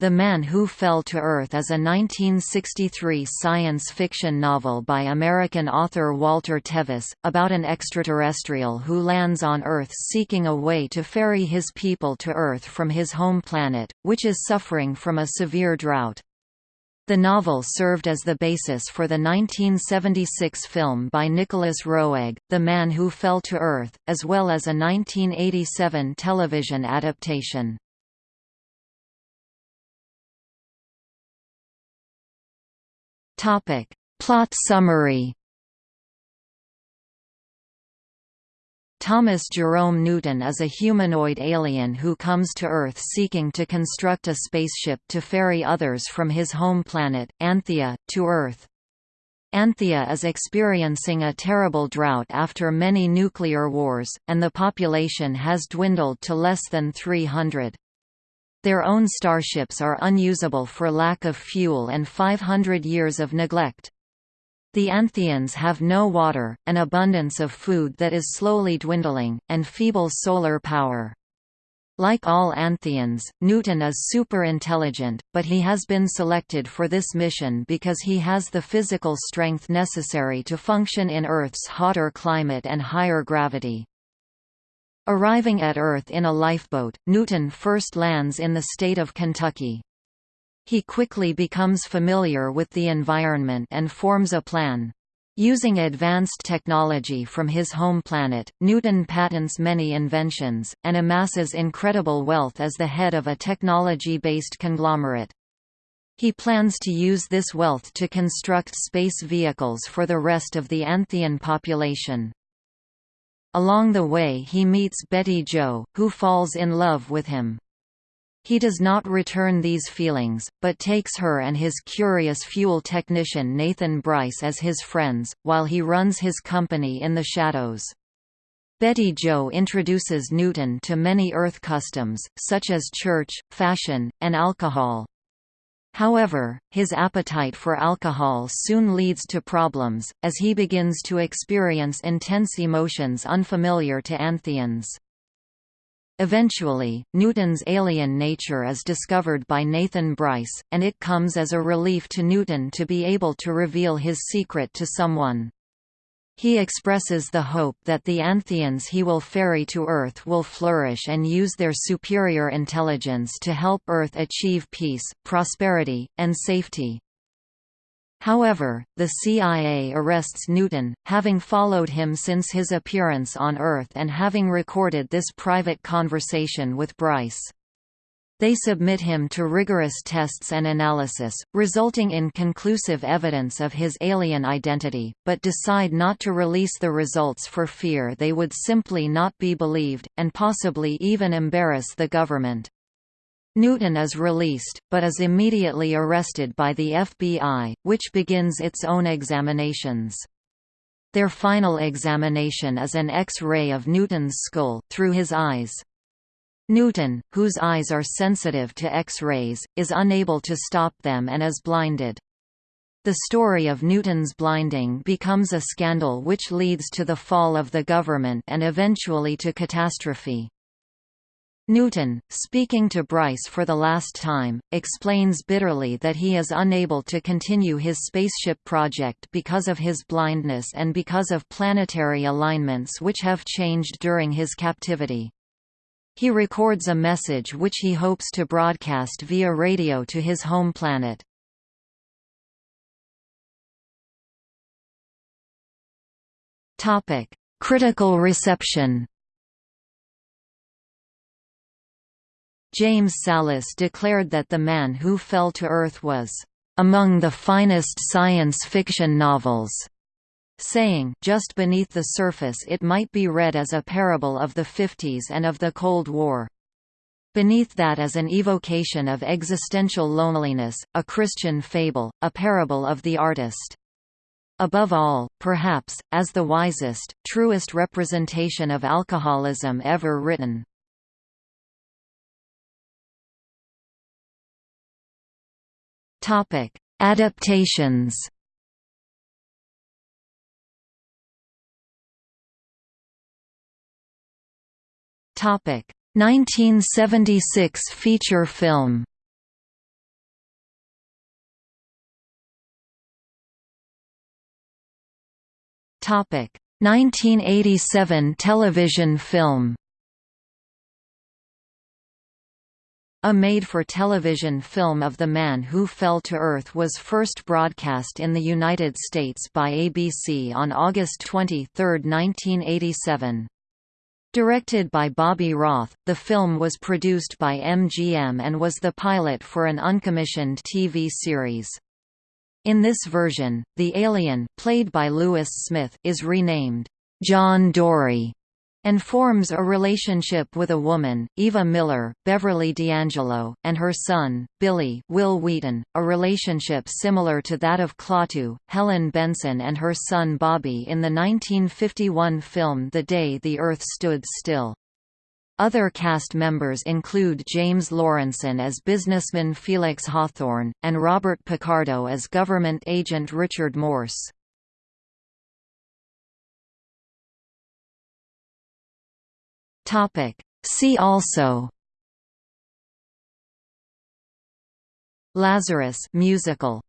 The Man Who Fell to Earth is a 1963 science fiction novel by American author Walter Tevis, about an extraterrestrial who lands on Earth seeking a way to ferry his people to Earth from his home planet, which is suffering from a severe drought. The novel served as the basis for the 1976 film by Nicolas Roeg, The Man Who Fell to Earth, as well as a 1987 television adaptation. Plot summary Thomas Jerome Newton is a humanoid alien who comes to Earth seeking to construct a spaceship to ferry others from his home planet, Anthea, to Earth. Anthea is experiencing a terrible drought after many nuclear wars, and the population has dwindled to less than 300. Their own starships are unusable for lack of fuel and 500 years of neglect. The Antheans have no water, an abundance of food that is slowly dwindling, and feeble solar power. Like all Antheans, Newton is super-intelligent, but he has been selected for this mission because he has the physical strength necessary to function in Earth's hotter climate and higher gravity. Arriving at Earth in a lifeboat, Newton first lands in the state of Kentucky. He quickly becomes familiar with the environment and forms a plan. Using advanced technology from his home planet, Newton patents many inventions, and amasses incredible wealth as the head of a technology-based conglomerate. He plans to use this wealth to construct space vehicles for the rest of the Anthean population. Along the way he meets Betty Jo, who falls in love with him. He does not return these feelings, but takes her and his curious fuel technician Nathan Bryce as his friends, while he runs his company in the shadows. Betty Jo introduces Newton to many Earth customs, such as church, fashion, and alcohol. However, his appetite for alcohol soon leads to problems, as he begins to experience intense emotions unfamiliar to Antheans. Eventually, Newton's alien nature is discovered by Nathan Bryce, and it comes as a relief to Newton to be able to reveal his secret to someone. He expresses the hope that the Antheans he will ferry to Earth will flourish and use their superior intelligence to help Earth achieve peace, prosperity, and safety. However, the CIA arrests Newton, having followed him since his appearance on Earth and having recorded this private conversation with Bryce. They submit him to rigorous tests and analysis, resulting in conclusive evidence of his alien identity, but decide not to release the results for fear they would simply not be believed, and possibly even embarrass the government. Newton is released, but is immediately arrested by the FBI, which begins its own examinations. Their final examination is an X-ray of Newton's skull, through his eyes. Newton, whose eyes are sensitive to X-rays, is unable to stop them and is blinded. The story of Newton's blinding becomes a scandal which leads to the fall of the government and eventually to catastrophe. Newton, speaking to Bryce for the last time, explains bitterly that he is unable to continue his spaceship project because of his blindness and because of planetary alignments which have changed during his captivity. He records a message which he hopes to broadcast via radio to his home planet. Topic: Critical reception. James Sallis declared that The Man Who Fell to Earth was among the finest science fiction novels saying just beneath the surface it might be read as a parable of the 50s and of the Cold War. Beneath that is an evocation of existential loneliness, a Christian fable, a parable of the artist. Above all, perhaps, as the wisest, truest representation of alcoholism ever written. Adaptations Topic 1976 feature film. Topic 1987 television film. A made-for-television film of The Man Who Fell to Earth was first broadcast in the United States by ABC on August 23, 1987. Directed by Bobby Roth, the film was produced by MGM and was the pilot for an uncommissioned TV series. In this version, the alien played by Lewis Smith is renamed John Dory and forms a relationship with a woman, Eva Miller, Beverly D'Angelo, and her son, Billy Wil Wheaton, a relationship similar to that of Klaatu, Helen Benson and her son Bobby in the 1951 film The Day the Earth Stood Still. Other cast members include James Laurenson as businessman Felix Hawthorne, and Robert Picardo as government agent Richard Morse. See also. Lazarus musical